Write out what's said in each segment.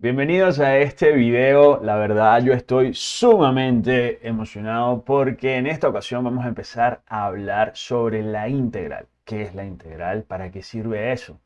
Bienvenidos a este video, la verdad yo estoy sumamente emocionado porque en esta ocasión vamos a empezar a hablar sobre la integral. ¿Qué es la integral? ¿Para qué sirve eso?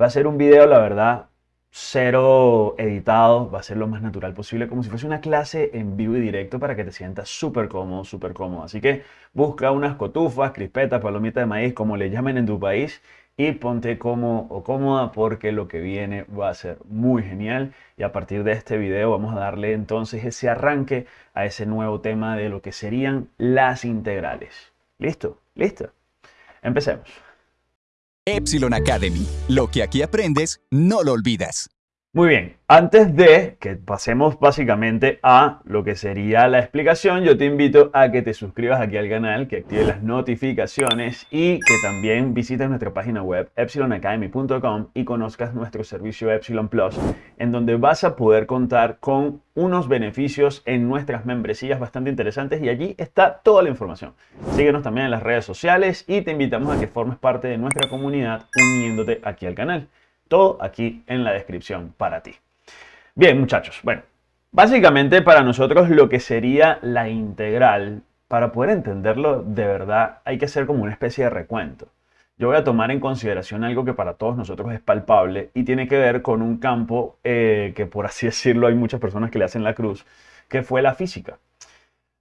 Va a ser un video, la verdad, cero editado, va a ser lo más natural posible, como si fuese una clase en vivo y directo para que te sientas súper cómodo, súper cómodo. Así que busca unas cotufas, crispetas, palomitas de maíz, como le llamen en tu país, y ponte cómodo o cómoda porque lo que viene va a ser muy genial y a partir de este video vamos a darle entonces ese arranque a ese nuevo tema de lo que serían las integrales. ¿Listo? ¿Listo? Empecemos. Epsilon Academy. Lo que aquí aprendes, no lo olvidas. Muy bien, antes de que pasemos básicamente a lo que sería la explicación, yo te invito a que te suscribas aquí al canal, que actives las notificaciones y que también visites nuestra página web epsilonacademy.com y conozcas nuestro servicio Epsilon Plus, en donde vas a poder contar con unos beneficios en nuestras membresías bastante interesantes y allí está toda la información. Síguenos también en las redes sociales y te invitamos a que formes parte de nuestra comunidad uniéndote aquí al canal. Todo aquí en la descripción para ti. Bien, muchachos. Bueno, básicamente para nosotros lo que sería la integral, para poder entenderlo de verdad, hay que hacer como una especie de recuento. Yo voy a tomar en consideración algo que para todos nosotros es palpable y tiene que ver con un campo eh, que, por así decirlo, hay muchas personas que le hacen la cruz, que fue la física.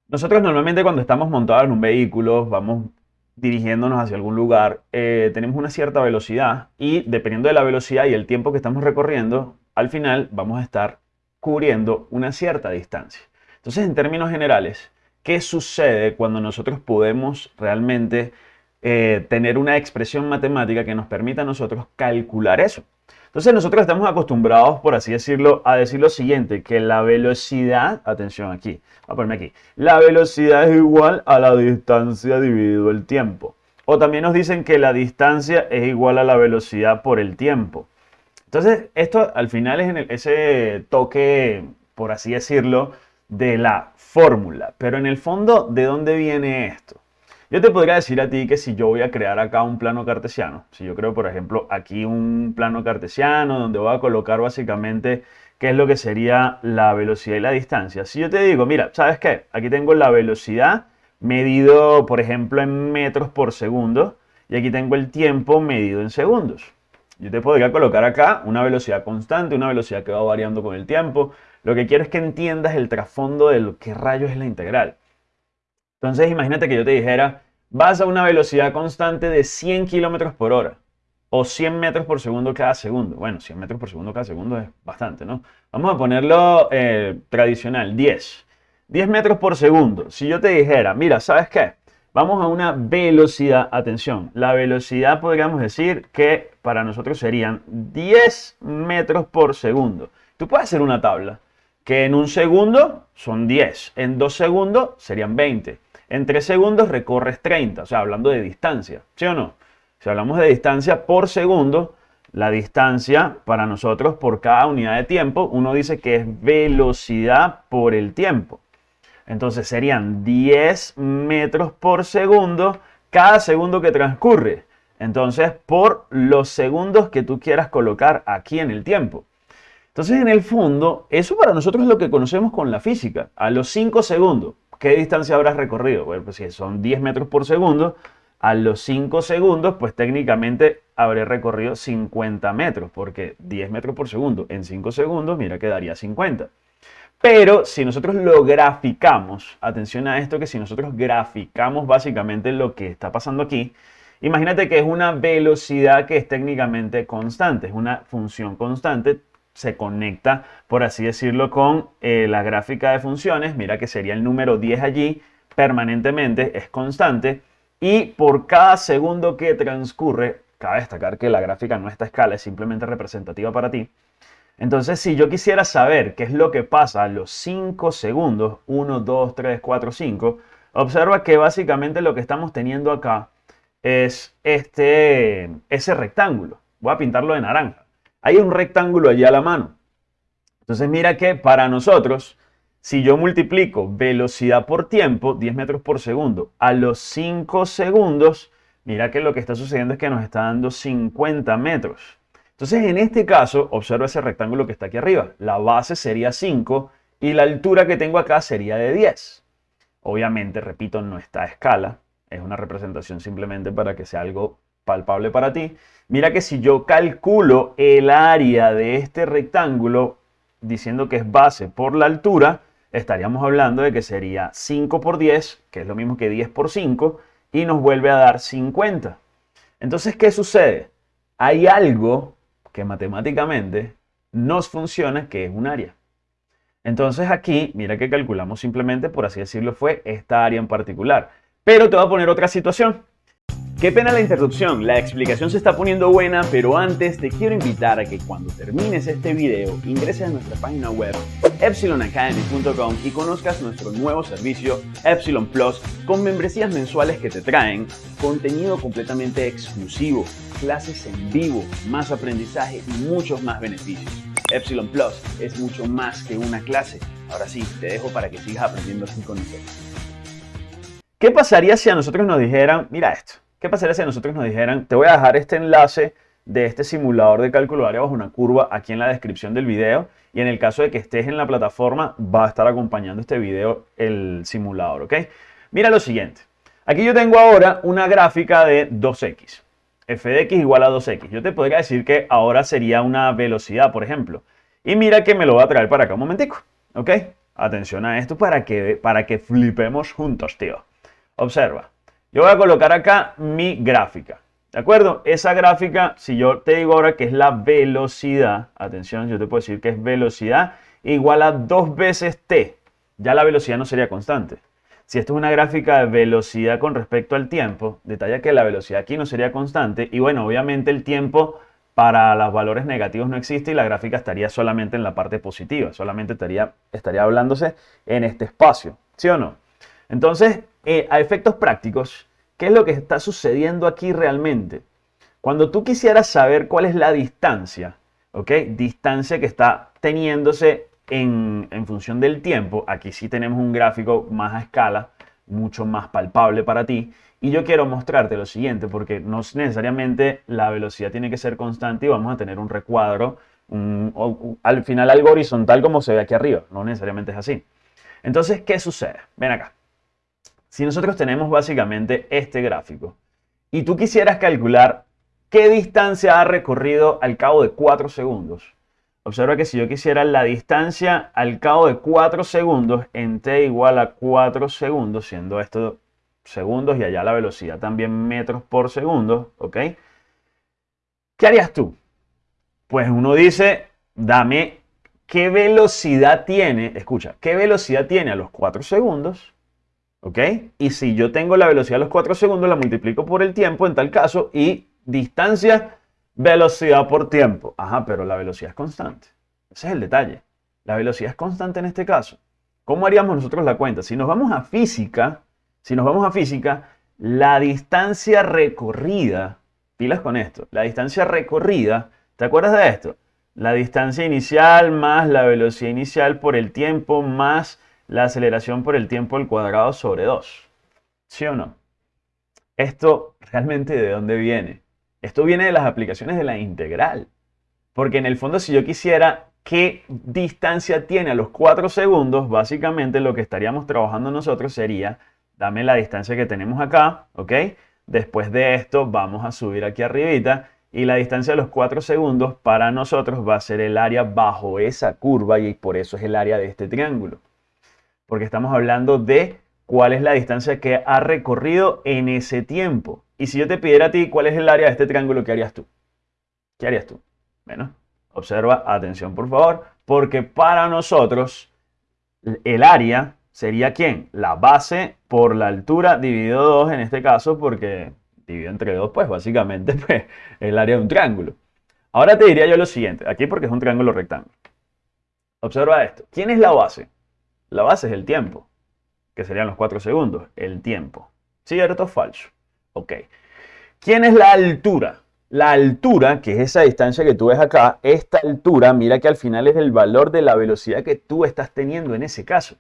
Nosotros normalmente cuando estamos montados en un vehículo, vamos dirigiéndonos hacia algún lugar, eh, tenemos una cierta velocidad y dependiendo de la velocidad y el tiempo que estamos recorriendo, al final vamos a estar cubriendo una cierta distancia. Entonces, en términos generales, ¿qué sucede cuando nosotros podemos realmente eh, tener una expresión matemática que nos permita a nosotros calcular eso? Entonces nosotros estamos acostumbrados, por así decirlo, a decir lo siguiente, que la velocidad, atención aquí, voy a ponerme aquí, la velocidad es igual a la distancia dividido el tiempo. O también nos dicen que la distancia es igual a la velocidad por el tiempo. Entonces esto al final es en ese toque, por así decirlo, de la fórmula. Pero en el fondo, ¿de dónde viene esto? Yo te podría decir a ti que si yo voy a crear acá un plano cartesiano, si yo creo por ejemplo aquí un plano cartesiano donde voy a colocar básicamente qué es lo que sería la velocidad y la distancia. Si yo te digo, mira, ¿sabes qué? Aquí tengo la velocidad medido por ejemplo en metros por segundo y aquí tengo el tiempo medido en segundos. Yo te podría colocar acá una velocidad constante, una velocidad que va variando con el tiempo. Lo que quiero es que entiendas el trasfondo de lo que rayos es la integral. Entonces imagínate que yo te dijera, vas a una velocidad constante de 100 kilómetros por hora o 100 metros por segundo cada segundo. Bueno, 100 metros por segundo cada segundo es bastante, ¿no? Vamos a ponerlo eh, tradicional, 10. 10 metros por segundo. Si yo te dijera, mira, ¿sabes qué? Vamos a una velocidad, atención, la velocidad podríamos decir que para nosotros serían 10 metros por segundo. Tú puedes hacer una tabla que en un segundo son 10, en dos segundos serían 20, en 3 segundos recorres 30, o sea, hablando de distancia, ¿sí o no? Si hablamos de distancia por segundo, la distancia para nosotros por cada unidad de tiempo, uno dice que es velocidad por el tiempo. Entonces serían 10 metros por segundo cada segundo que transcurre. Entonces, por los segundos que tú quieras colocar aquí en el tiempo. Entonces, en el fondo, eso para nosotros es lo que conocemos con la física. A los 5 segundos, ¿qué distancia habrás recorrido? Bueno, pues si son 10 metros por segundo, a los 5 segundos, pues técnicamente habré recorrido 50 metros, porque 10 metros por segundo en 5 segundos, mira, quedaría 50. Pero si nosotros lo graficamos, atención a esto, que si nosotros graficamos básicamente lo que está pasando aquí, imagínate que es una velocidad que es técnicamente constante, es una función constante, se conecta, por así decirlo, con eh, la gráfica de funciones. Mira que sería el número 10 allí, permanentemente, es constante. Y por cada segundo que transcurre, cabe destacar que la gráfica no está a escala, es simplemente representativa para ti. Entonces, si yo quisiera saber qué es lo que pasa a los 5 segundos, 1, 2, 3, 4, 5, observa que básicamente lo que estamos teniendo acá es este, ese rectángulo. Voy a pintarlo de naranja. Hay un rectángulo allí a la mano. Entonces mira que para nosotros, si yo multiplico velocidad por tiempo, 10 metros por segundo, a los 5 segundos, mira que lo que está sucediendo es que nos está dando 50 metros. Entonces, en este caso, observa ese rectángulo que está aquí arriba. La base sería 5 y la altura que tengo acá sería de 10. Obviamente, repito, no está a escala. Es una representación simplemente para que sea algo palpable para ti. Mira que si yo calculo el área de este rectángulo diciendo que es base por la altura, estaríamos hablando de que sería 5 por 10, que es lo mismo que 10 por 5, y nos vuelve a dar 50. Entonces, ¿qué sucede? Hay algo que matemáticamente nos funciona, que es un área. Entonces aquí, mira que calculamos simplemente, por así decirlo, fue esta área en particular. Pero te voy a poner otra situación. Qué pena la interrupción, la explicación se está poniendo buena, pero antes te quiero invitar a que cuando termines este video ingreses a nuestra página web epsilonacademy.com y conozcas nuestro nuevo servicio Epsilon Plus con membresías mensuales que te traen contenido completamente exclusivo, clases en vivo, más aprendizaje y muchos más beneficios. Epsilon Plus es mucho más que una clase. Ahora sí, te dejo para que sigas aprendiendo así con nosotros. ¿Qué pasaría si a nosotros nos dijeran, mira esto, ¿Qué pasaría si nosotros nos dijeran, te voy a dejar este enlace de este simulador de cálculo de área bajo una curva aquí en la descripción del video y en el caso de que estés en la plataforma va a estar acompañando este video el simulador, ¿ok? Mira lo siguiente. Aquí yo tengo ahora una gráfica de 2x. f de x igual a 2x. Yo te podría decir que ahora sería una velocidad, por ejemplo. Y mira que me lo va a traer para acá un momentico, ¿ok? Atención a esto para que, para que flipemos juntos, tío. Observa. Yo voy a colocar acá mi gráfica. ¿De acuerdo? Esa gráfica, si yo te digo ahora que es la velocidad, atención, yo te puedo decir que es velocidad igual a dos veces t. Ya la velocidad no sería constante. Si esto es una gráfica de velocidad con respecto al tiempo, detalla que la velocidad aquí no sería constante. Y bueno, obviamente el tiempo para los valores negativos no existe y la gráfica estaría solamente en la parte positiva. Solamente estaría, estaría hablándose en este espacio. ¿Sí o no? Entonces, eh, a efectos prácticos, ¿qué es lo que está sucediendo aquí realmente? Cuando tú quisieras saber cuál es la distancia, ¿ok? Distancia que está teniéndose en, en función del tiempo. Aquí sí tenemos un gráfico más a escala, mucho más palpable para ti. Y yo quiero mostrarte lo siguiente, porque no necesariamente la velocidad tiene que ser constante y vamos a tener un recuadro, al final algo horizontal como se ve aquí arriba. No necesariamente es así. Entonces, ¿qué sucede? Ven acá. Si nosotros tenemos básicamente este gráfico y tú quisieras calcular qué distancia ha recorrido al cabo de 4 segundos, observa que si yo quisiera la distancia al cabo de 4 segundos en t igual a 4 segundos, siendo esto segundos y allá la velocidad también metros por segundo, ¿ok? ¿Qué harías tú? Pues uno dice, dame qué velocidad tiene, escucha, qué velocidad tiene a los 4 segundos ¿Ok? Y si yo tengo la velocidad a los 4 segundos, la multiplico por el tiempo en tal caso y distancia, velocidad por tiempo. Ajá, pero la velocidad es constante. Ese es el detalle. La velocidad es constante en este caso. ¿Cómo haríamos nosotros la cuenta? Si nos vamos a física, si nos vamos a física, la distancia recorrida, pilas con esto, la distancia recorrida, ¿te acuerdas de esto? La distancia inicial más la velocidad inicial por el tiempo más la aceleración por el tiempo al cuadrado sobre 2. ¿Sí o no? Esto realmente de dónde viene? Esto viene de las aplicaciones de la integral. Porque en el fondo si yo quisiera qué distancia tiene a los 4 segundos, básicamente lo que estaríamos trabajando nosotros sería, dame la distancia que tenemos acá, ¿ok? Después de esto vamos a subir aquí arribita y la distancia de los 4 segundos para nosotros va a ser el área bajo esa curva y por eso es el área de este triángulo porque estamos hablando de cuál es la distancia que ha recorrido en ese tiempo. Y si yo te pidiera a ti cuál es el área de este triángulo, ¿qué harías tú? ¿Qué harías tú? Bueno, observa, atención por favor, porque para nosotros el área sería ¿quién? La base por la altura dividido 2 en este caso, porque dividido entre 2, pues básicamente pues, el área de un triángulo. Ahora te diría yo lo siguiente, aquí porque es un triángulo rectángulo. Observa esto. ¿Quién es la base? La base es el tiempo, que serían los 4 segundos, el tiempo. ¿Cierto o falso? Ok. ¿Quién es la altura? La altura, que es esa distancia que tú ves acá, esta altura, mira que al final es el valor de la velocidad que tú estás teniendo en ese caso.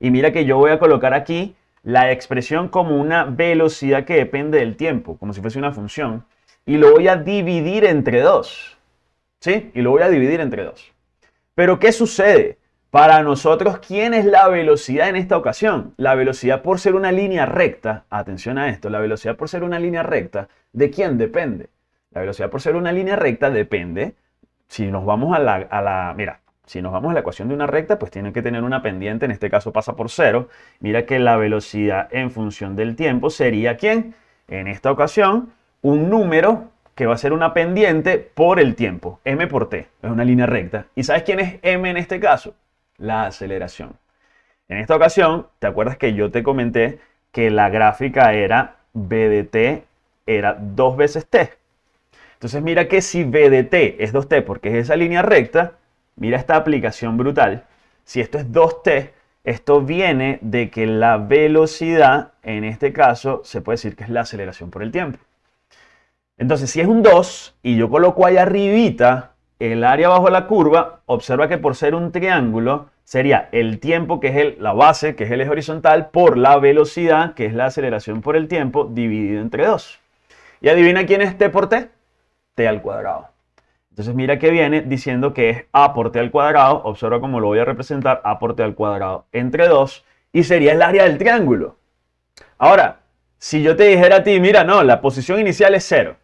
Y mira que yo voy a colocar aquí la expresión como una velocidad que depende del tiempo, como si fuese una función, y lo voy a dividir entre 2. ¿sí? Y lo voy a dividir entre 2. Pero ¿qué sucede? Para nosotros, ¿quién es la velocidad en esta ocasión? La velocidad por ser una línea recta, atención a esto, la velocidad por ser una línea recta, ¿de quién depende? La velocidad por ser una línea recta depende, si nos vamos a la, mira, si nos vamos a la ecuación de una recta, pues tiene que tener una pendiente, en este caso pasa por cero. Mira que la velocidad en función del tiempo sería ¿quién? En esta ocasión, un número que va a ser una pendiente por el tiempo, m por t, es una línea recta. ¿Y sabes quién es m en este caso? La aceleración. En esta ocasión, ¿te acuerdas que yo te comenté que la gráfica era b de t era dos veces t? Entonces mira que si b de t es 2t porque es esa línea recta, mira esta aplicación brutal. Si esto es 2t, esto viene de que la velocidad, en este caso, se puede decir que es la aceleración por el tiempo. Entonces, si es un 2 y yo coloco ahí arribita el área bajo la curva, observa que por ser un triángulo sería el tiempo, que es la base, que es el eje horizontal, por la velocidad, que es la aceleración por el tiempo, dividido entre 2. Y adivina quién es t por t. t al cuadrado. Entonces mira que viene diciendo que es a por t al cuadrado, observa cómo lo voy a representar, a por t al cuadrado entre 2, y sería el área del triángulo. Ahora, si yo te dijera a ti, mira, no, la posición inicial es 0,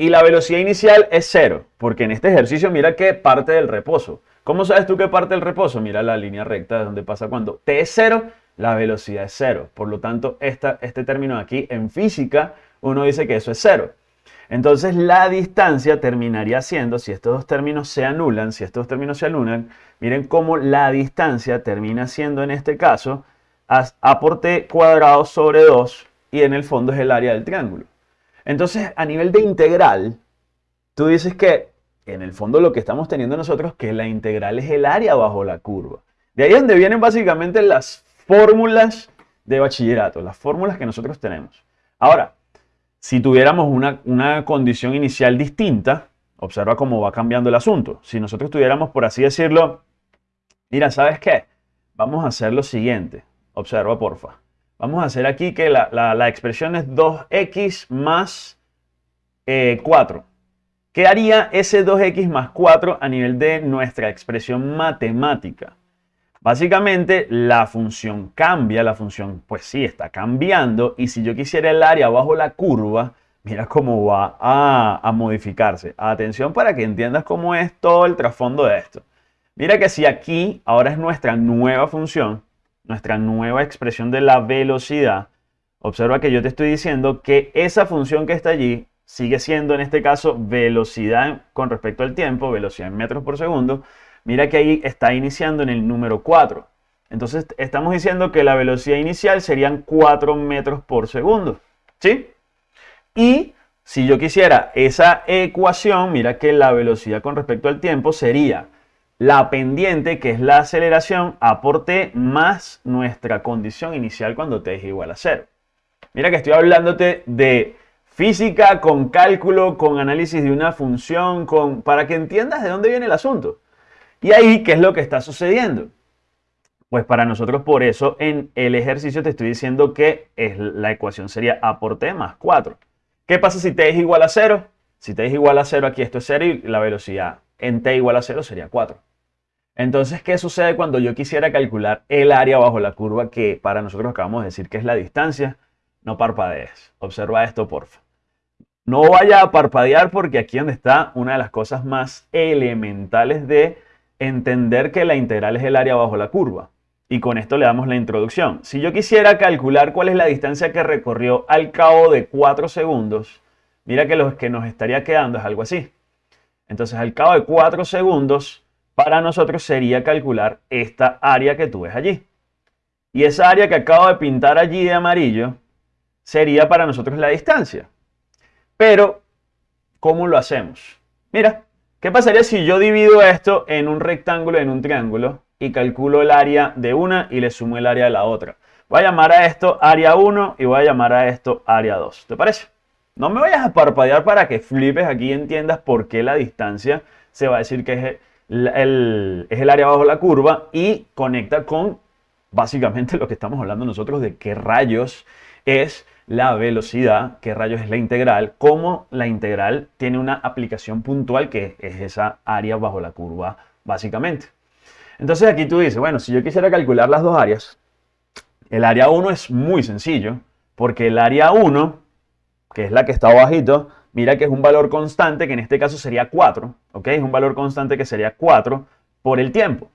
y la velocidad inicial es cero, porque en este ejercicio mira que parte del reposo. ¿Cómo sabes tú que parte del reposo? Mira la línea recta de donde pasa cuando t es cero, la velocidad es cero. Por lo tanto, esta, este término aquí en física, uno dice que eso es cero. Entonces la distancia terminaría siendo, si estos dos términos se anulan, si estos dos términos se anulan, miren cómo la distancia termina siendo en este caso a por t cuadrado sobre 2 y en el fondo es el área del triángulo. Entonces, a nivel de integral, tú dices que en el fondo lo que estamos teniendo nosotros que la integral es el área bajo la curva. De ahí es donde vienen básicamente las fórmulas de bachillerato, las fórmulas que nosotros tenemos. Ahora, si tuviéramos una, una condición inicial distinta, observa cómo va cambiando el asunto. Si nosotros tuviéramos, por así decirlo, mira, ¿sabes qué? Vamos a hacer lo siguiente. Observa, porfa. Vamos a hacer aquí que la, la, la expresión es 2x más eh, 4. Quedaría ese 2x más 4 a nivel de nuestra expresión matemática. Básicamente la función cambia, la función pues sí está cambiando y si yo quisiera el área bajo la curva, mira cómo va a, a modificarse. Atención para que entiendas cómo es todo el trasfondo de esto. Mira que si aquí ahora es nuestra nueva función, nuestra nueva expresión de la velocidad, observa que yo te estoy diciendo que esa función que está allí sigue siendo en este caso velocidad con respecto al tiempo, velocidad en metros por segundo. Mira que ahí está iniciando en el número 4. Entonces estamos diciendo que la velocidad inicial serían 4 metros por segundo. ¿Sí? Y si yo quisiera esa ecuación, mira que la velocidad con respecto al tiempo sería la pendiente, que es la aceleración, a más nuestra condición inicial cuando t es igual a 0. Mira que estoy hablándote de física con cálculo, con análisis de una función, para que entiendas de dónde viene el asunto. Y ahí, ¿qué es lo que está sucediendo? Pues para nosotros por eso en el ejercicio te estoy diciendo que es, la ecuación sería a por t más 4. ¿Qué pasa si t es igual a 0? Si t es igual a 0, aquí esto es 0 y la velocidad en t igual a 0 sería 4. Entonces, ¿qué sucede cuando yo quisiera calcular el área bajo la curva que para nosotros acabamos de decir que es la distancia? No parpadees. Observa esto, porfa. No vaya a parpadear porque aquí donde está una de las cosas más elementales de entender que la integral es el área bajo la curva. Y con esto le damos la introducción. Si yo quisiera calcular cuál es la distancia que recorrió al cabo de 4 segundos, mira que lo que nos estaría quedando es algo así. Entonces, al cabo de 4 segundos, para nosotros sería calcular esta área que tú ves allí. Y esa área que acabo de pintar allí de amarillo sería para nosotros la distancia. Pero, ¿cómo lo hacemos? Mira, ¿qué pasaría si yo divido esto en un rectángulo y en un triángulo y calculo el área de una y le sumo el área de la otra? Voy a llamar a esto área 1 y voy a llamar a esto área 2. ¿Te parece? No me vayas a parpadear para que flipes aquí y entiendas por qué la distancia se va a decir que es es el área bajo la curva y conecta con básicamente lo que estamos hablando nosotros de qué rayos es la velocidad, qué rayos es la integral, cómo la integral tiene una aplicación puntual que es esa área bajo la curva, básicamente. Entonces aquí tú dices, bueno, si yo quisiera calcular las dos áreas, el área 1 es muy sencillo, porque el área 1, que es la que está abajito, mira que es un valor constante, que en este caso sería 4, ¿ok? Es un valor constante que sería 4 por el tiempo.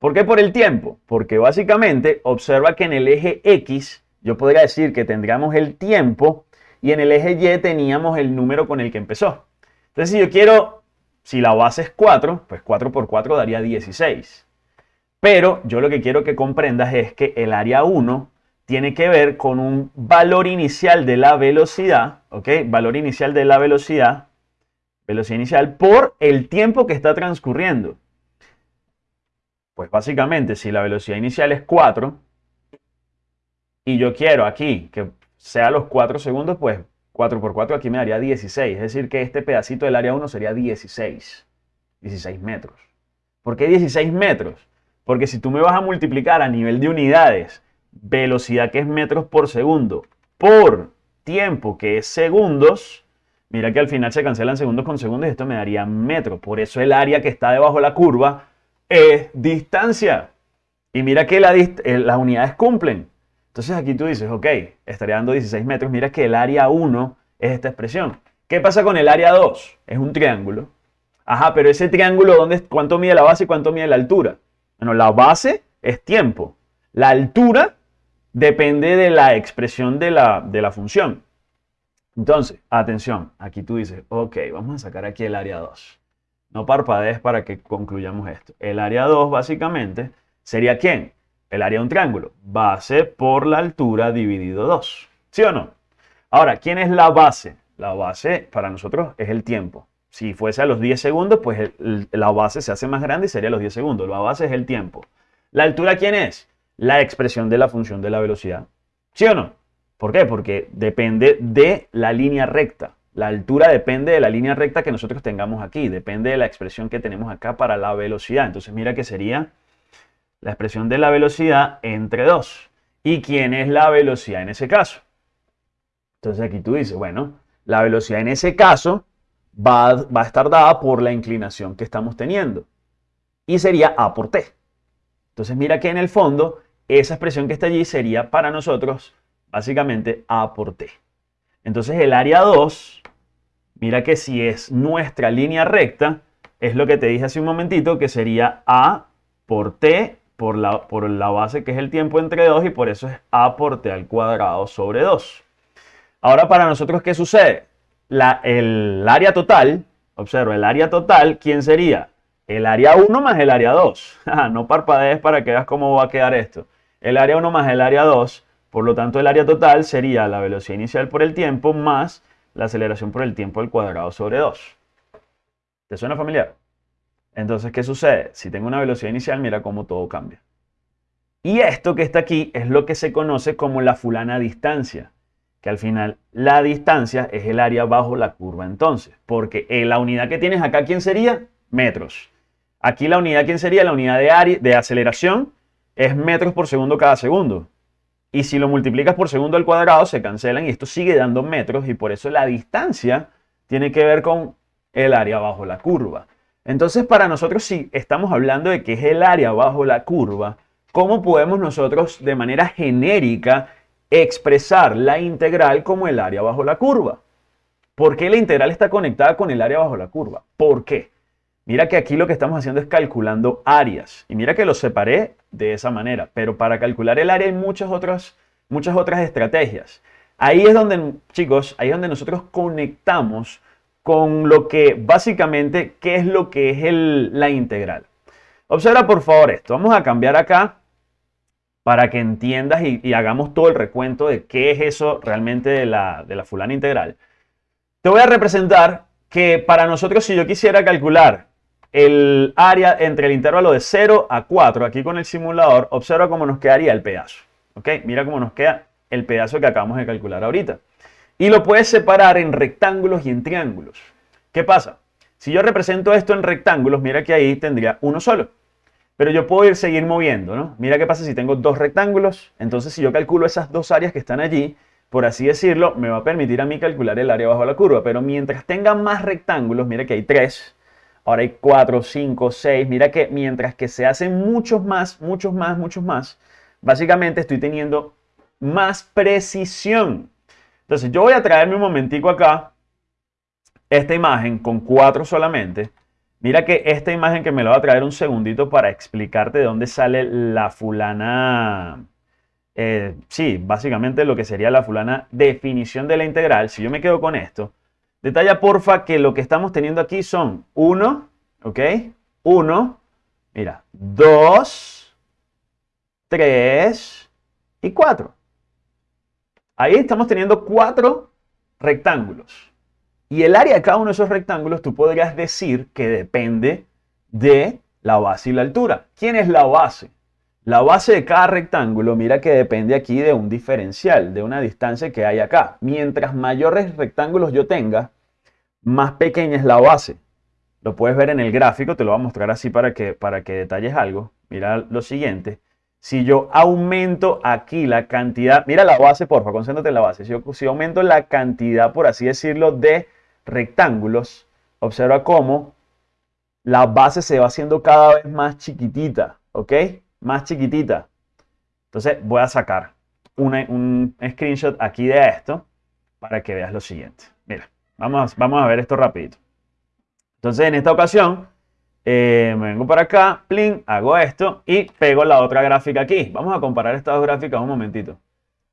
¿Por qué por el tiempo? Porque básicamente observa que en el eje X yo podría decir que tendríamos el tiempo y en el eje Y teníamos el número con el que empezó. Entonces si yo quiero, si la base es 4, pues 4 por 4 daría 16. Pero yo lo que quiero que comprendas es que el área 1 tiene que ver con un valor inicial de la velocidad, ¿ok? Valor inicial de la velocidad, velocidad inicial por el tiempo que está transcurriendo. Pues básicamente, si la velocidad inicial es 4 y yo quiero aquí que sea los 4 segundos, pues 4 por 4 aquí me daría 16. Es decir, que este pedacito del área 1 sería 16. 16 metros. ¿Por qué 16 metros? Porque si tú me vas a multiplicar a nivel de unidades, velocidad que es metros por segundo, por tiempo que es segundos, mira que al final se cancelan segundos con segundos y esto me daría metros. Por eso el área que está debajo de la curva es distancia. Y mira que eh, las unidades cumplen. Entonces aquí tú dices, ok, estaría dando 16 metros. Mira que el área 1 es esta expresión. ¿Qué pasa con el área 2? Es un triángulo. Ajá, pero ese triángulo, ¿dónde, ¿cuánto mide la base y cuánto mide la altura? Bueno, la base es tiempo. La altura depende de la expresión de la, de la función. Entonces, atención, aquí tú dices, ok, vamos a sacar aquí el área 2. No parpadees para que concluyamos esto. El área 2 básicamente sería ¿quién? El área de un triángulo. Base por la altura dividido 2. ¿Sí o no? Ahora, ¿quién es la base? La base para nosotros es el tiempo. Si fuese a los 10 segundos, pues la base se hace más grande y sería los 10 segundos. La base es el tiempo. ¿La altura quién es? La expresión de la función de la velocidad. ¿Sí o no? ¿Por qué? Porque depende de la línea recta. La altura depende de la línea recta que nosotros tengamos aquí, depende de la expresión que tenemos acá para la velocidad. Entonces mira que sería la expresión de la velocidad entre 2. ¿Y quién es la velocidad en ese caso? Entonces aquí tú dices, bueno, la velocidad en ese caso va, va a estar dada por la inclinación que estamos teniendo. Y sería A por T. Entonces mira que en el fondo esa expresión que está allí sería para nosotros básicamente A por T. Entonces el área 2, mira que si es nuestra línea recta, es lo que te dije hace un momentito, que sería A por T por la, por la base que es el tiempo entre 2 y por eso es A por T al cuadrado sobre 2. Ahora para nosotros, ¿qué sucede? La, el área total, observa, el área total, ¿quién sería? El área 1 más el área 2. no parpadees para que veas cómo va a quedar esto. El área 1 más el área 2 por lo tanto, el área total sería la velocidad inicial por el tiempo más la aceleración por el tiempo al cuadrado sobre 2. ¿Te suena familiar? Entonces, ¿qué sucede? Si tengo una velocidad inicial, mira cómo todo cambia. Y esto que está aquí es lo que se conoce como la fulana distancia, que al final la distancia es el área bajo la curva entonces, porque la unidad que tienes acá, ¿quién sería? Metros. Aquí la unidad, ¿quién sería? La unidad de, área, de aceleración es metros por segundo cada segundo. Y si lo multiplicas por segundo al cuadrado, se cancelan y esto sigue dando metros y por eso la distancia tiene que ver con el área bajo la curva. Entonces, para nosotros, si estamos hablando de que es el área bajo la curva, ¿cómo podemos nosotros de manera genérica expresar la integral como el área bajo la curva? ¿Por qué la integral está conectada con el área bajo la curva? ¿Por qué? Mira que aquí lo que estamos haciendo es calculando áreas. Y mira que lo separé de esa manera. Pero para calcular el área hay muchas otras, muchas otras estrategias. Ahí es donde, chicos, ahí es donde nosotros conectamos con lo que básicamente, ¿qué es lo que es la integral? Observa por favor esto. Vamos a cambiar acá para que entiendas y, hagamos todo el recuento de qué es eso realmente de la, de la fulana integral. Te voy a representar que para nosotros si yo quisiera calcular el área entre el intervalo de 0 a 4, aquí con el simulador, observa cómo nos quedaría el pedazo. ¿Ok? Mira cómo nos queda el pedazo que acabamos de calcular ahorita. Y lo puedes separar en rectángulos y en triángulos. ¿Qué pasa? Si yo represento esto en rectángulos, mira que ahí tendría uno solo. Pero yo puedo ir seguir moviendo, ¿no? Mira qué pasa si tengo dos rectángulos. Entonces, si yo calculo esas dos áreas que están allí, por así decirlo, me va a permitir a mí calcular el área bajo la curva. Pero mientras tenga más rectángulos, mira que hay 3, ahora hay 4, 5, 6, mira que mientras que se hacen muchos más, muchos más, muchos más, básicamente estoy teniendo más precisión. Entonces yo voy a traerme un momentico acá esta imagen con 4 solamente. Mira que esta imagen que me la va a traer un segundito para explicarte de dónde sale la fulana eh, sí, básicamente lo que sería la fulana definición de la integral, si yo me quedo con esto, detalla porfa que lo que estamos teniendo aquí son 1, ¿ok? 1, mira, 2, 3 y 4. Ahí estamos teniendo cuatro rectángulos. Y el área de cada uno de esos rectángulos tú podrías decir que depende de la base y la altura. ¿Quién es la base? La base de cada rectángulo, mira que depende aquí de un diferencial, de una distancia que hay acá. Mientras mayores rectángulos yo tenga, más pequeña es la base. Lo puedes ver en el gráfico, te lo voy a mostrar así para que, para que detalles algo. Mira lo siguiente. Si yo aumento aquí la cantidad, mira la base, porfa, concéntrate en la base. Si yo aumento la cantidad, por así decirlo, de rectángulos, observa cómo la base se va haciendo cada vez más chiquitita, ¿ok? más chiquitita. Entonces voy a sacar un screenshot aquí de esto para que veas lo siguiente. Mira, vamos, vamos a ver esto rapidito. Entonces en esta ocasión eh, me vengo para acá, plin, hago esto y pego la otra gráfica aquí. Vamos a comparar estas dos gráficas un momentito.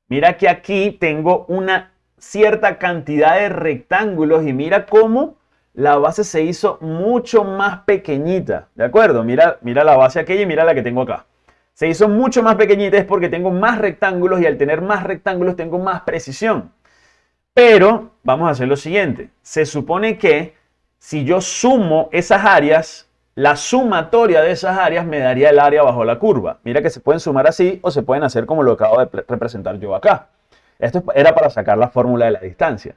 Mira que aquí tengo una cierta cantidad de rectángulos y mira cómo la base se hizo mucho más pequeñita. ¿De acuerdo? Mira, mira la base aquella y mira la que tengo acá se hizo mucho más pequeñita es porque tengo más rectángulos y al tener más rectángulos tengo más precisión. Pero vamos a hacer lo siguiente. Se supone que si yo sumo esas áreas, la sumatoria de esas áreas me daría el área bajo la curva. Mira que se pueden sumar así o se pueden hacer como lo acabo de representar yo acá. Esto era para sacar la fórmula de la distancia.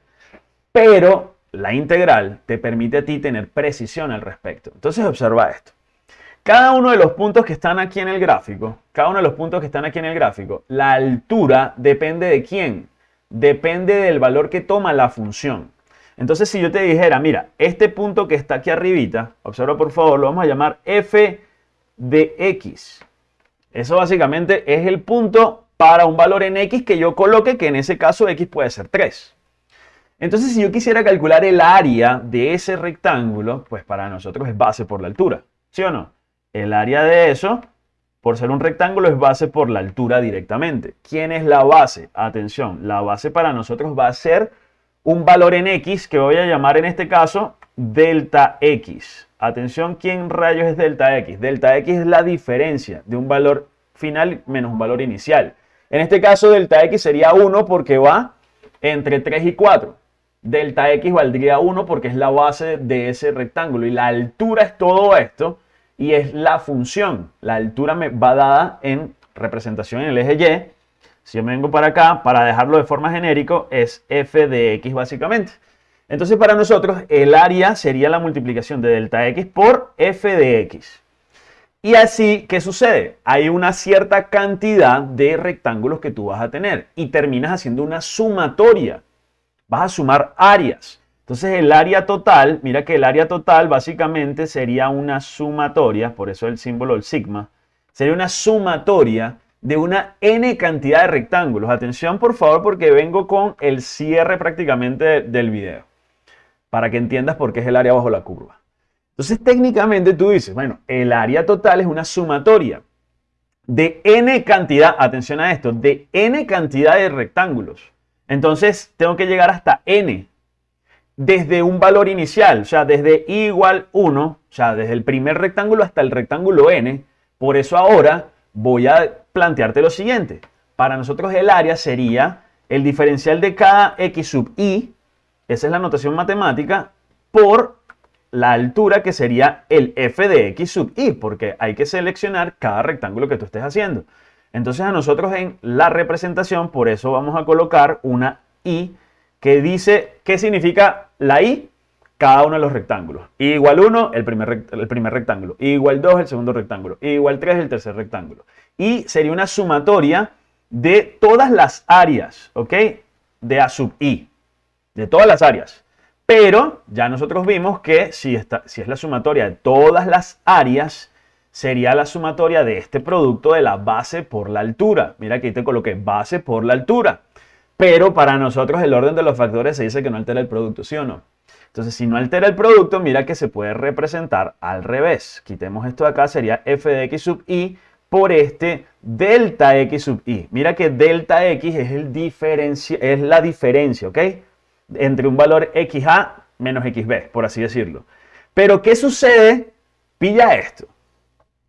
Pero la integral te permite a ti tener precisión al respecto. Entonces observa esto. Cada uno de los puntos que están aquí en el gráfico, cada uno de los puntos que están aquí en el gráfico, la altura depende de quién? Depende del valor que toma la función. Entonces, si yo te dijera, mira, este punto que está aquí arribita, observa por favor, lo vamos a llamar f de x. Eso básicamente es el punto para un valor en x que yo coloque, que en ese caso x puede ser 3. Entonces, si yo quisiera calcular el área de ese rectángulo, pues para nosotros es base por la altura, ¿sí o no? El área de eso, por ser un rectángulo, es base por la altura directamente. ¿Quién es la base? Atención, la base para nosotros va a ser un valor en x que voy a llamar en este caso delta x. Atención, ¿quién rayos es delta x? Delta x es la diferencia de un valor final menos un valor inicial. En este caso, delta x sería 1 porque va entre 3 y 4. Delta x valdría 1 porque es la base de ese rectángulo. Y la altura es todo esto y es la función. La altura me va dada en representación en el eje Y. Si yo me vengo para acá, para dejarlo de forma genérico, es f de x básicamente. Entonces para nosotros el área sería la multiplicación de delta x por f de x. Y así, ¿qué sucede? Hay una cierta cantidad de rectángulos que tú vas a tener y terminas haciendo una sumatoria. Vas a sumar áreas. Entonces el área total, mira que el área total básicamente sería una sumatoria, por eso el símbolo del sigma, sería una sumatoria de una n cantidad de rectángulos. Atención por favor porque vengo con el cierre prácticamente del video, para que entiendas por qué es el área bajo la curva. Entonces técnicamente tú dices, bueno, el área total es una sumatoria de n cantidad, atención a esto, de n cantidad de rectángulos. Entonces tengo que llegar hasta n desde un valor inicial, o sea, desde i igual 1, o sea, desde el primer rectángulo hasta el rectángulo n. Por eso ahora voy a plantearte lo siguiente. Para nosotros el área sería el diferencial de cada x sub i, esa es la notación matemática, por la altura que sería el f de x sub i, porque hay que seleccionar cada rectángulo que tú estés haciendo. Entonces a nosotros en la representación, por eso vamos a colocar una i que dice qué significa la i cada uno de los rectángulos. I igual 1, el primer, el primer rectángulo. I igual 2, el segundo rectángulo. I igual 3, el tercer rectángulo. Y sería una sumatoria de todas las áreas, ¿ok? de A sub i, de todas las áreas. Pero ya nosotros vimos que si, está, si es la sumatoria de todas las áreas, sería la sumatoria de este producto de la base por la altura. Mira aquí te coloqué base por la altura. Pero para nosotros el orden de los factores se dice que no altera el producto, ¿sí o no? Entonces, si no altera el producto, mira que se puede representar al revés. Quitemos esto de acá, sería f de x sub i por este delta x sub i. Mira que delta x es, el es la diferencia, ¿ok? Entre un valor xa menos xb, por así decirlo. Pero, ¿qué sucede? Pilla esto.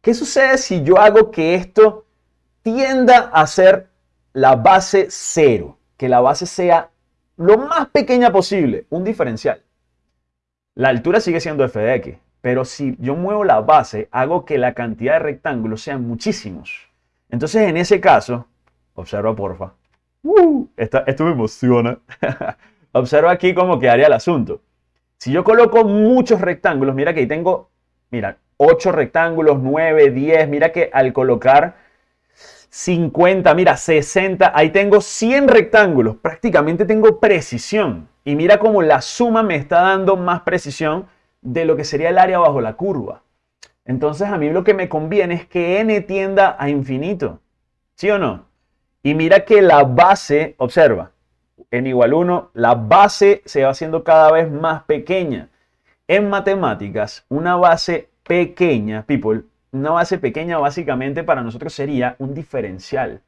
¿Qué sucede si yo hago que esto tienda a ser la base cero? Que la base sea lo más pequeña posible, un diferencial. La altura sigue siendo f de x, pero si yo muevo la base, hago que la cantidad de rectángulos sean muchísimos. Entonces, en ese caso, observa porfa. Uh, esto me emociona. observa aquí cómo quedaría el asunto. Si yo coloco muchos rectángulos, mira que ahí tengo, mira, 8 rectángulos, 9, 10, mira que al colocar 50, mira, 60, ahí tengo 100 rectángulos, prácticamente tengo precisión. Y mira cómo la suma me está dando más precisión de lo que sería el área bajo la curva. Entonces a mí lo que me conviene es que n tienda a infinito. ¿Sí o no? Y mira que la base, observa, n igual 1, la base se va haciendo cada vez más pequeña. En matemáticas, una base pequeña, people, una base pequeña básicamente para nosotros sería un diferencial.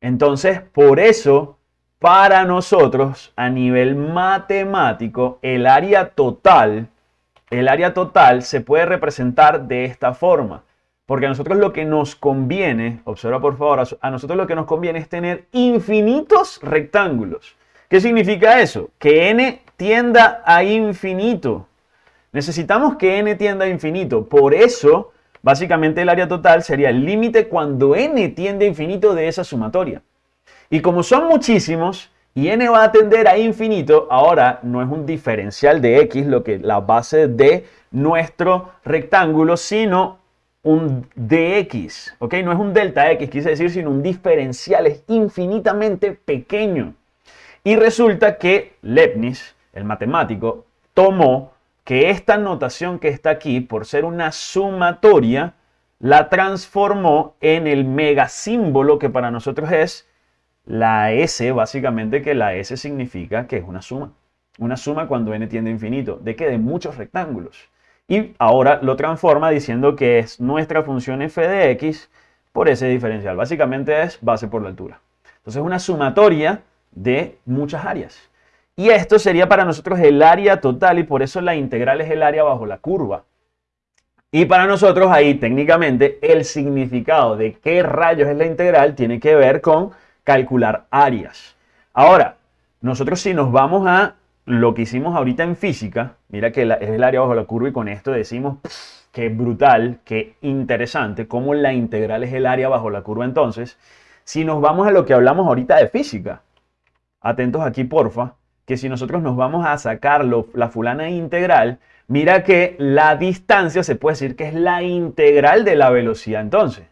Entonces, por eso para nosotros, a nivel matemático, el área total, el área total se puede representar de esta forma. Porque a nosotros lo que nos conviene, observa por favor, a nosotros lo que nos conviene es tener infinitos rectángulos. ¿Qué significa eso? Que n tienda a infinito. Necesitamos que n tienda a infinito. Por eso, básicamente el área total sería el límite cuando n tiende a infinito de esa sumatoria. Y como son muchísimos y n va a tender a infinito, ahora no es un diferencial de x lo que la base de nuestro rectángulo, sino un dx, ¿ok? No es un delta x, quise decir, sino un diferencial, es infinitamente pequeño. Y resulta que Leibniz, el matemático, tomó que esta notación que está aquí, por ser una sumatoria, la transformó en el megasímbolo que para nosotros es la S, básicamente que la S significa que es una suma. Una suma cuando n tiende a infinito. ¿De qué? De muchos rectángulos. Y ahora lo transforma diciendo que es nuestra función f de x por ese diferencial. Básicamente es base por la altura. Entonces es una sumatoria de muchas áreas. Y esto sería para nosotros el área total y por eso la integral es el área bajo la curva. Y para nosotros ahí técnicamente el significado de qué rayos es la integral tiene que ver con calcular áreas. Ahora, nosotros si nos vamos a lo que hicimos ahorita en física, mira que es el área bajo la curva y con esto decimos que brutal, que interesante, cómo la integral es el área bajo la curva entonces. Si nos vamos a lo que hablamos ahorita de física, atentos aquí porfa, que si nosotros nos vamos a sacar la fulana integral, mira que la distancia se puede decir que es la integral de la velocidad entonces.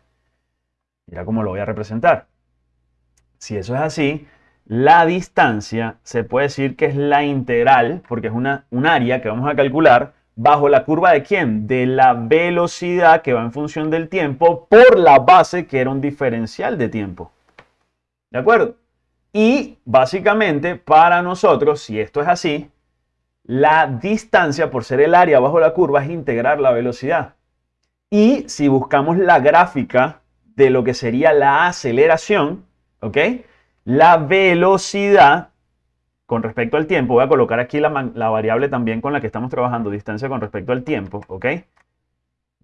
Mira cómo lo voy a representar. Si eso es así, la distancia se puede decir que es la integral, porque es una, un área que vamos a calcular bajo la curva de quién? De la velocidad que va en función del tiempo por la base que era un diferencial de tiempo. ¿De acuerdo? Y básicamente para nosotros, si esto es así, la distancia por ser el área bajo la curva es integrar la velocidad. Y si buscamos la gráfica de lo que sería la aceleración, ¿ok? La velocidad con respecto al tiempo, voy a colocar aquí la, variable también con la que estamos trabajando, distancia con respecto al tiempo, ¿ok?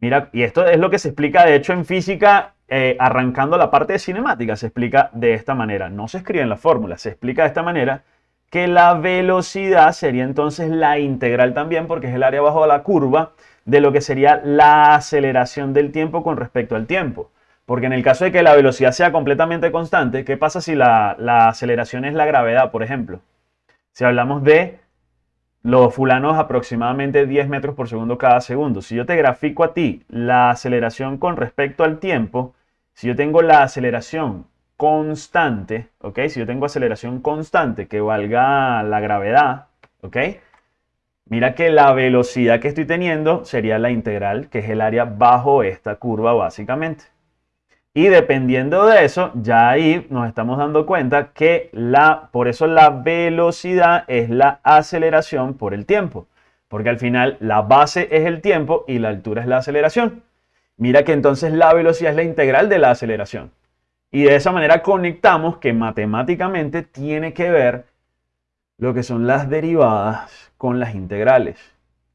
Mira, y esto es lo que se explica de hecho en física, eh, arrancando la parte de cinemática, se explica de esta manera. No se escribe en la fórmula, se explica de esta manera que la velocidad sería entonces la integral también, porque es el área bajo la curva de lo que sería la aceleración del tiempo con respecto al tiempo. Porque en el caso de que la velocidad sea completamente constante, ¿qué pasa si la, aceleración es la gravedad, por ejemplo? Si hablamos de los fulanos aproximadamente 10 metros por segundo cada segundo. Si yo te grafico a ti la aceleración con respecto al tiempo, si yo tengo la aceleración constante, ¿ok? Si yo tengo aceleración constante que valga la gravedad, ¿ok? Mira que la velocidad que estoy teniendo sería la integral, que es el área bajo esta curva básicamente. Y dependiendo de eso, ya ahí nos estamos dando cuenta que la, por eso la velocidad es la aceleración por el tiempo. Porque al final la base es el tiempo y la altura es la aceleración. Mira que entonces la velocidad es la integral de la aceleración. Y de esa manera conectamos que matemáticamente tiene que ver lo que son las derivadas con las integrales.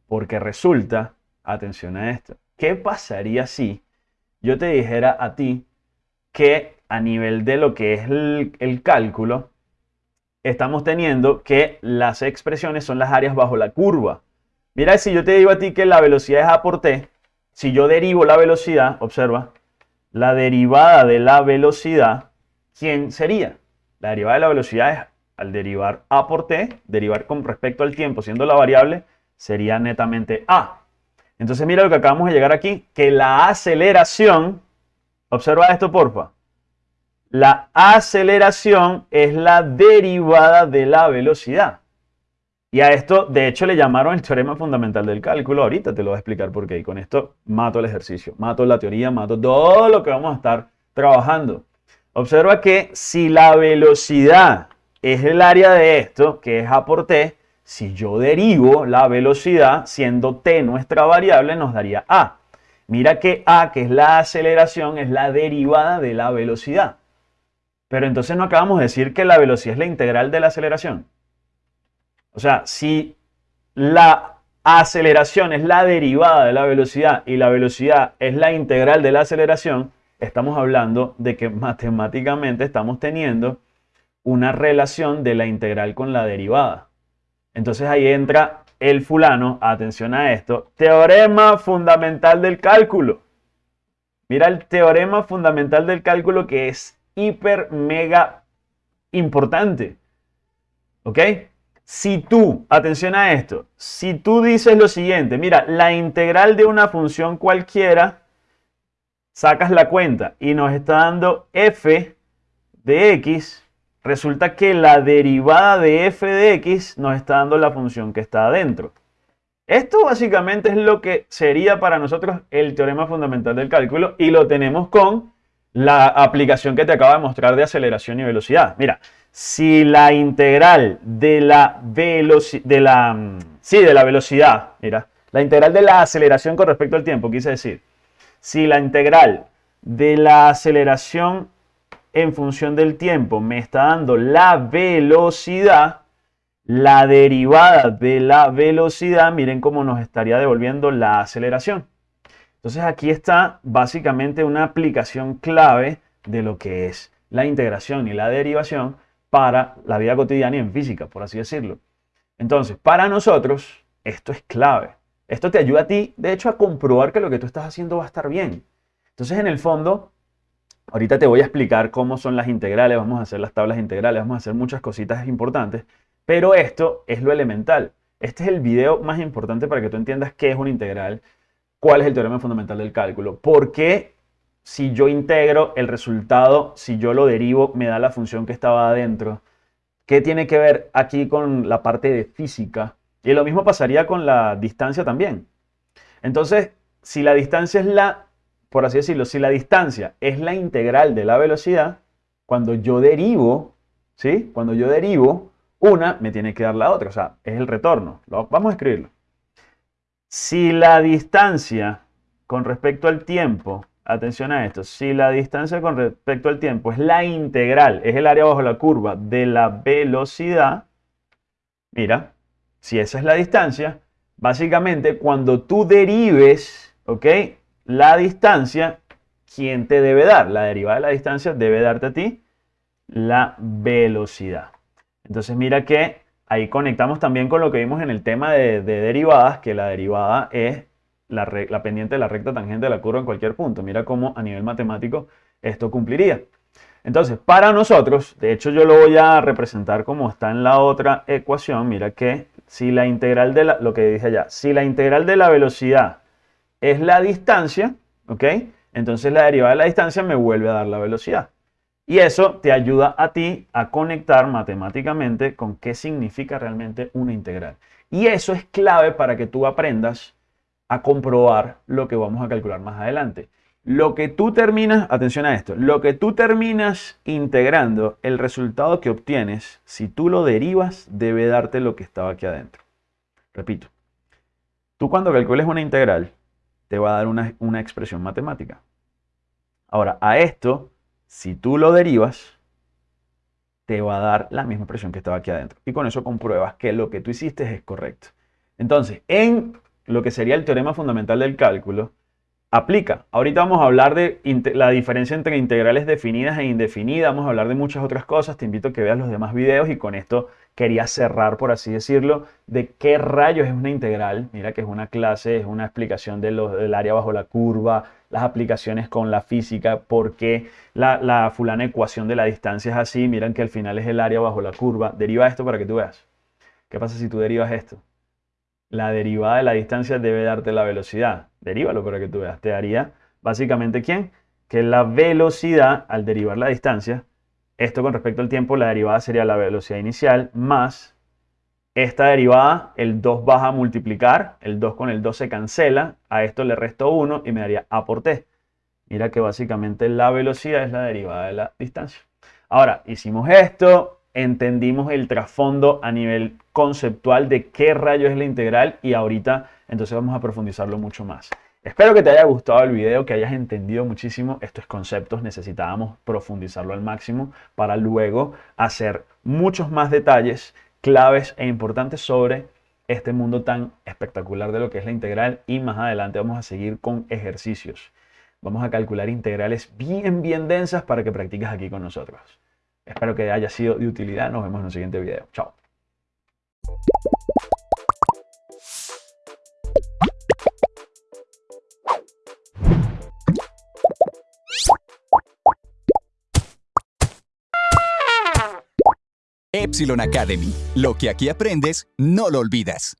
Porque resulta, atención a esto, ¿qué pasaría si yo te dijera a ti que a nivel de lo que es el, cálculo, estamos teniendo que las expresiones son las áreas bajo la curva. Mira, si yo te digo a ti que la velocidad es A por T, si yo derivo la velocidad, observa, la derivada de la velocidad, ¿quién sería? La derivada de la velocidad es, al derivar a por t, derivar con respecto al tiempo, siendo la variable, sería netamente a. Entonces mira lo que acabamos de llegar aquí, que la aceleración, observa esto porfa, la aceleración es la derivada de la velocidad. Y a esto, de hecho, le llamaron el teorema fundamental del cálculo. Ahorita te lo voy a explicar por qué. Y con esto mato el ejercicio, mato la teoría, mato todo lo que vamos a estar trabajando. Observa que si la velocidad es el área de esto, que es A por T, si yo derivo la velocidad, siendo T nuestra variable, nos daría A. Mira que A, que es la aceleración, es la derivada de la velocidad. Pero entonces no acabamos de decir que la velocidad es la integral de la aceleración. O sea, si la aceleración es la derivada de la velocidad y la velocidad es la integral de la aceleración, estamos hablando de que matemáticamente estamos teniendo una relación de la integral con la derivada. Entonces ahí entra el fulano, atención a esto, teorema fundamental del cálculo. Mira el teorema fundamental del cálculo que es hiper mega importante. ¿Ok? Si tú, atención a esto, si tú dices lo siguiente, mira, la integral de una función cualquiera, sacas la cuenta y nos está dando f de x, resulta que la derivada de f de x nos está dando la función que está adentro. Esto básicamente es lo que sería para nosotros el teorema fundamental del cálculo y lo tenemos con la aplicación que te acabo de mostrar de aceleración y velocidad. Mira, si la integral de la velocidad, de la, mm, sí, de la velocidad, mira, la integral de la aceleración con respecto al tiempo, quise decir, si la integral de la aceleración en función del tiempo me está dando la velocidad, la derivada de la velocidad, miren cómo nos estaría devolviendo la aceleración. Entonces aquí está básicamente una aplicación clave de lo que es la integración y la derivación para la vida cotidiana y en física, por así decirlo. Entonces, para nosotros, esto es clave. Esto te ayuda a ti, de hecho, a comprobar que lo que tú estás haciendo va a estar bien. Entonces, en el fondo, ahorita te voy a explicar cómo son las integrales, vamos a hacer las tablas integrales, vamos a hacer muchas cositas importantes, pero esto es lo elemental. Este es el video más importante para que tú entiendas qué es una integral, cuál es el teorema fundamental del cálculo, por qué si yo integro el resultado, si yo lo derivo, me da la función que estaba adentro. ¿Qué tiene que ver aquí con la parte de física? Y lo mismo pasaría con la distancia también. Entonces, si la distancia es la, por así decirlo, si la distancia es la integral de la velocidad, cuando yo derivo, ¿sí? Cuando yo derivo una, me tiene que dar la otra, o sea, es el retorno. Vamos a escribirlo. Si la distancia con respecto al tiempo Atención a esto, si la distancia con respecto al tiempo es la integral, es el área bajo la curva de la velocidad, mira, si esa es la distancia, básicamente cuando tú derives, ¿ok? La distancia, ¿quién te debe dar? La derivada de la distancia debe darte a ti la velocidad. Entonces mira que ahí conectamos también con lo que vimos en el tema de, de derivadas, que la derivada es la, pendiente de la recta tangente de la curva en cualquier punto. Mira cómo a nivel matemático esto cumpliría. Entonces, para nosotros, de hecho yo lo voy a representar como está en la otra ecuación. Mira que si la integral de la, lo que dije allá, si la integral de la velocidad es la distancia, ¿ok? Entonces la derivada de la distancia me vuelve a dar la velocidad. Y eso te ayuda a ti a conectar matemáticamente con qué significa realmente una integral. Y eso es clave para que tú aprendas a comprobar lo que vamos a calcular más adelante. Lo que tú terminas, atención a esto, lo que tú terminas integrando, el resultado que obtienes, si tú lo derivas, debe darte lo que estaba aquí adentro. Repito, tú cuando calcules una integral, te va a dar una, una expresión matemática. Ahora, a esto si tú lo derivas, te va a dar la misma expresión que estaba aquí adentro. Y con eso compruebas que lo que tú hiciste es correcto. Entonces, en lo que sería el teorema fundamental del cálculo, aplica. Ahorita vamos a hablar de la diferencia entre integrales definidas e indefinidas, vamos a hablar de muchas otras cosas, te invito a que veas los demás videos y con esto quería cerrar, por así decirlo, de qué rayos es una integral. Mira que es una clase, es una explicación de del área bajo la curva, las aplicaciones con la física, por qué la, la fulana ecuación de la distancia es así, miran que al final es el área bajo la curva. Deriva esto para que tú veas. ¿Qué pasa si tú derivas esto? La derivada de la distancia debe darte la velocidad. Derívalo para que tú veas. Te daría básicamente ¿quién? Que la velocidad al derivar la distancia, esto con respecto al tiempo, la derivada sería la velocidad inicial más esta derivada, el 2 baja a multiplicar, el 2 con el 2 se cancela, a esto le resto 1 y me daría A por T. Mira que básicamente la velocidad es la derivada de la distancia. Ahora, hicimos esto, entendimos el trasfondo a nivel conceptual de qué rayo es la integral y ahorita entonces vamos a profundizarlo mucho más. Espero que te haya gustado el video, que hayas entendido muchísimo estos conceptos. Necesitábamos profundizarlo al máximo para luego hacer muchos más detalles claves e importantes sobre este mundo tan espectacular de lo que es la integral y más adelante vamos a seguir con ejercicios. Vamos a calcular integrales bien, bien densas para que practiques aquí con nosotros. Espero que haya sido de utilidad. Nos vemos en el siguiente video. Chao. Epsilon Academy. Lo que aquí aprendes, no lo olvidas.